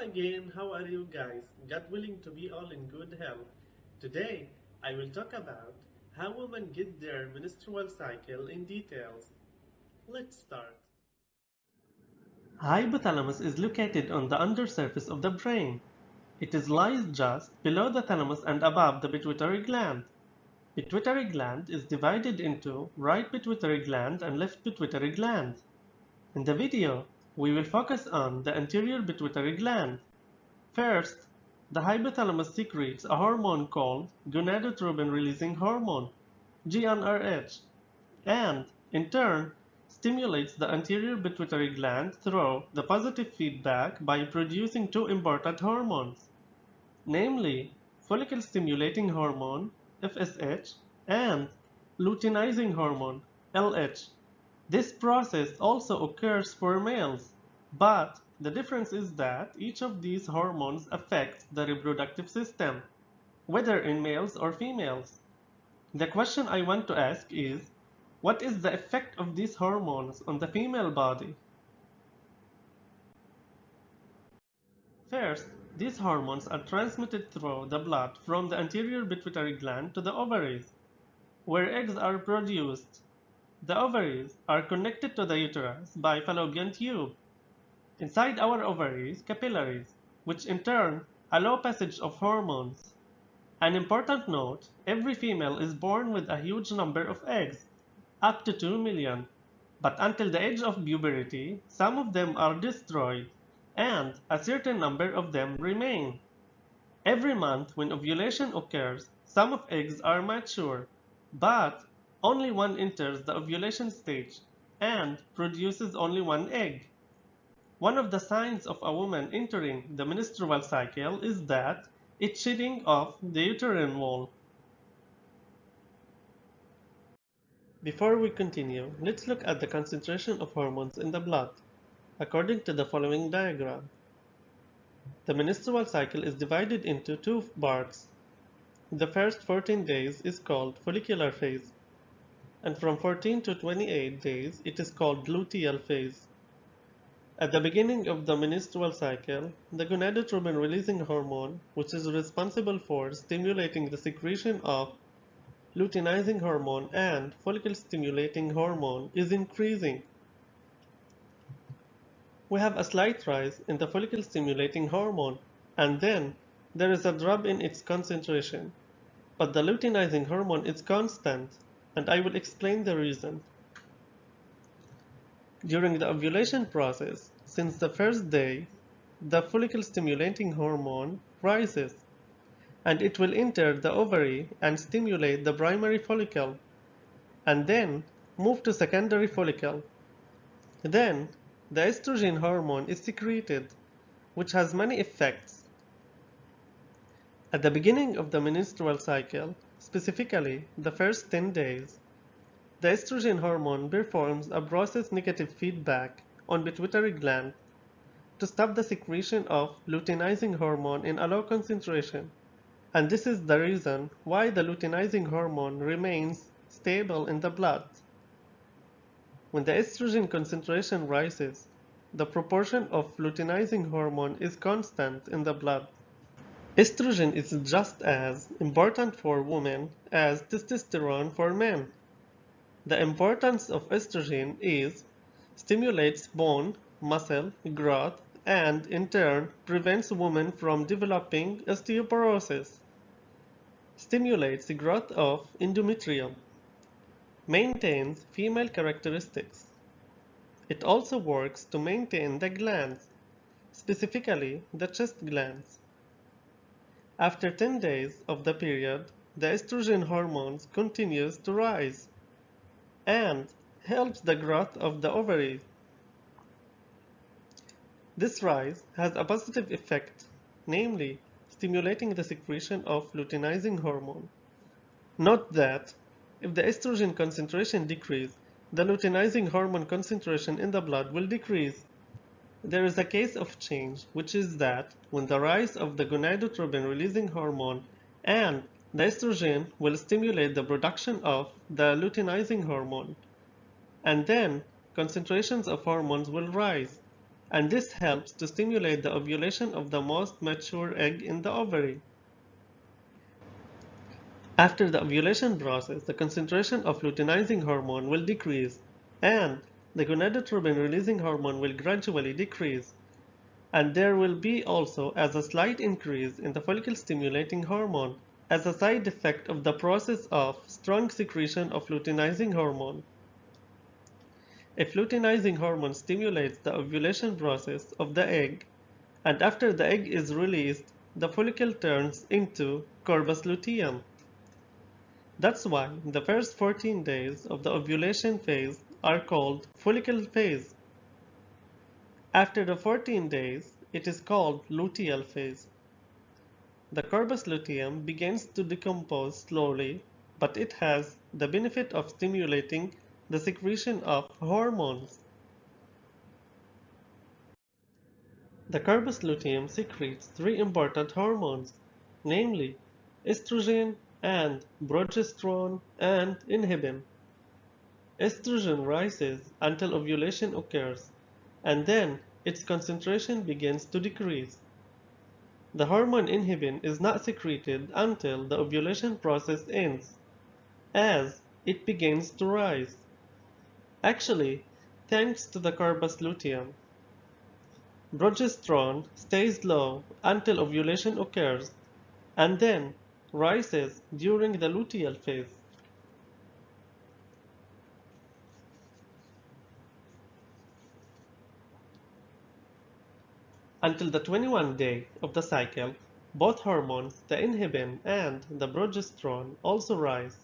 Again, how are you guys? God willing to be all in good health. Today, I will talk about how women get their menstrual cycle in details. Let's start. Hypothalamus is located on the undersurface of the brain. It is lies just below the thalamus and above the pituitary gland. Pituitary gland is divided into right pituitary gland and left pituitary gland. In the video, we will focus on the anterior pituitary gland. First, the hypothalamus secretes a hormone called gonadotropin-releasing hormone, GnRH, and, in turn, stimulates the anterior pituitary gland through the positive feedback by producing two important hormones, namely follicle-stimulating hormone, FSH, and luteinizing hormone, LH. This process also occurs for males, but the difference is that each of these hormones affects the reproductive system, whether in males or females. The question I want to ask is, what is the effect of these hormones on the female body? First, these hormones are transmitted through the blood from the anterior pituitary gland to the ovaries, where eggs are produced the ovaries are connected to the uterus by fallopian tube. Inside our ovaries, capillaries, which in turn allow passage of hormones. An important note, every female is born with a huge number of eggs, up to 2 million, but until the age of puberty, some of them are destroyed, and a certain number of them remain. Every month when ovulation occurs, some of eggs are mature, but only one enters the ovulation stage and produces only one egg. One of the signs of a woman entering the menstrual cycle is that it's shedding of the uterine wall. Before we continue, let's look at the concentration of hormones in the blood, according to the following diagram. The menstrual cycle is divided into two parts. The first 14 days is called follicular phase, and from 14 to 28 days it is called luteal phase. At the beginning of the menstrual cycle, the gonadotropin releasing hormone, which is responsible for stimulating the secretion of luteinizing hormone and follicle stimulating hormone, is increasing. We have a slight rise in the follicle stimulating hormone, and then there is a drop in its concentration. But the luteinizing hormone is constant and I will explain the reason. During the ovulation process, since the first day, the follicle stimulating hormone rises and it will enter the ovary and stimulate the primary follicle and then move to secondary follicle. Then the estrogen hormone is secreted which has many effects. At the beginning of the menstrual cycle, Specifically, the first 10 days, the estrogen hormone performs a process negative feedback on pituitary gland to stop the secretion of luteinizing hormone in a low concentration. And this is the reason why the luteinizing hormone remains stable in the blood. When the estrogen concentration rises, the proportion of luteinizing hormone is constant in the blood. Estrogen is just as important for women as testosterone for men. The importance of estrogen is stimulates bone, muscle growth and in turn prevents women from developing osteoporosis, stimulates the growth of endometrium, maintains female characteristics. It also works to maintain the glands, specifically the chest glands. After 10 days of the period, the estrogen hormones continues to rise and helps the growth of the ovaries. This rise has a positive effect, namely stimulating the secretion of luteinizing hormone. Note that if the estrogen concentration decreases, the luteinizing hormone concentration in the blood will decrease. There is a case of change, which is that when the rise of the gonadotropin releasing hormone and the estrogen will stimulate the production of the luteinizing hormone, and then concentrations of hormones will rise, and this helps to stimulate the ovulation of the most mature egg in the ovary. After the ovulation process, the concentration of luteinizing hormone will decrease and the gonadotropin releasing hormone will gradually decrease. And there will be also as a slight increase in the follicle stimulating hormone as a side effect of the process of strong secretion of luteinizing hormone. If luteinizing hormone stimulates the ovulation process of the egg, and after the egg is released, the follicle turns into corpus luteum. That's why the first 14 days of the ovulation phase are called follicle phase. After the 14 days, it is called luteal phase. The corpus luteum begins to decompose slowly, but it has the benefit of stimulating the secretion of hormones. The corpus luteum secretes three important hormones, namely estrogen, and progesterone and inhibin. Estrogen rises until ovulation occurs, and then its concentration begins to decrease. The hormone inhibin is not secreted until the ovulation process ends, as it begins to rise. Actually, thanks to the corpus luteum, progesterone stays low until ovulation occurs, and then rises during the luteal phase. Until the 21 day of the cycle, both hormones, the inhibin and the progesterone, also rise,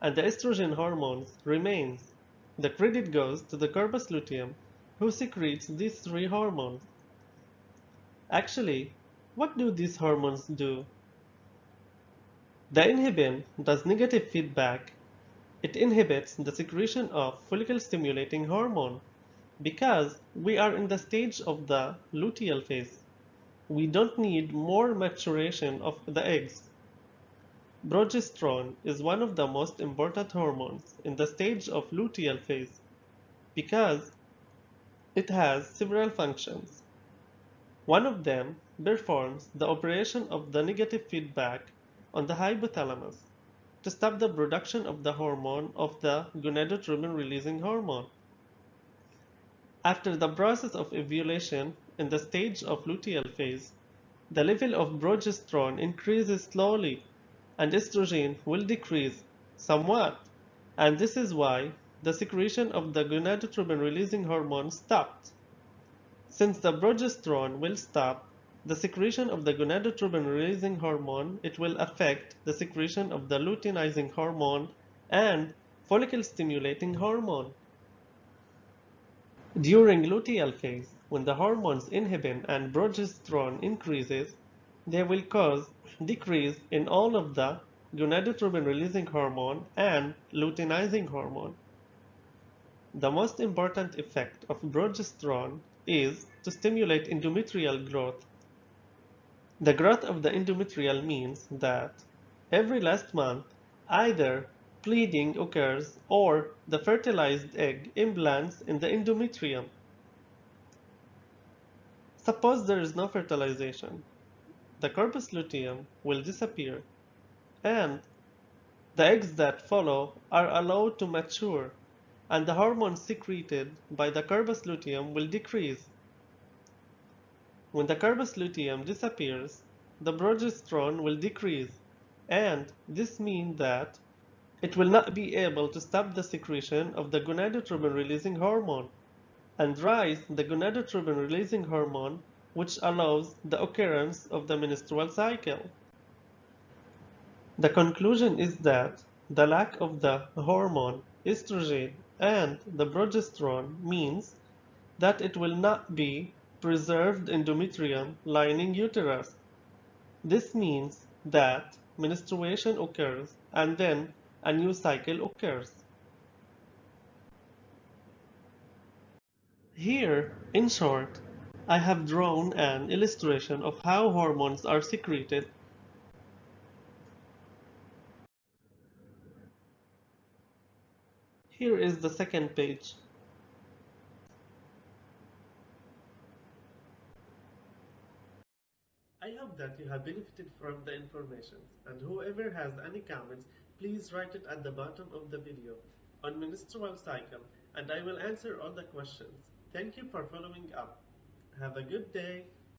and the estrogen hormones remains. The credit goes to the corpus luteum, who secretes these three hormones. Actually, what do these hormones do? The inhibin does negative feedback. It inhibits the secretion of follicle stimulating hormone because we are in the stage of the luteal phase. We don't need more maturation of the eggs. Progesterone is one of the most important hormones in the stage of luteal phase because it has several functions. One of them performs the operation of the negative feedback on the hypothalamus to stop the production of the hormone of the gonadotropin releasing hormone. After the process of ovulation in the stage of luteal phase, the level of progesterone increases slowly and estrogen will decrease somewhat and this is why the secretion of the gonadotropin releasing hormone stopped. Since the progesterone will stop, the secretion of the gonadotropin releasing hormone, it will affect the secretion of the luteinizing hormone and follicle stimulating hormone. During luteal phase, when the hormones inhibin and progesterone increases, they will cause decrease in all of the gonadotropin releasing hormone and luteinizing hormone. The most important effect of progesterone is to stimulate endometrial growth the growth of the endometrial means that every last month either bleeding occurs or the fertilized egg implants in the endometrium. Suppose there is no fertilization. The corpus luteum will disappear and the eggs that follow are allowed to mature and the hormones secreted by the corpus luteum will decrease when the corpus luteum disappears, the progesterone will decrease, and this means that it will not be able to stop the secretion of the gonadotropin releasing hormone and rise the gonadotropin releasing hormone which allows the occurrence of the menstrual cycle. The conclusion is that the lack of the hormone estrogen and the progesterone means that it will not be preserved endometrium lining uterus. This means that menstruation occurs and then a new cycle occurs. Here, in short, I have drawn an illustration of how hormones are secreted Here is the second page. I hope that you have benefited from the information and whoever has any comments, please write it at the bottom of the video on menstrual cycle and I will answer all the questions. Thank you for following up. Have a good day.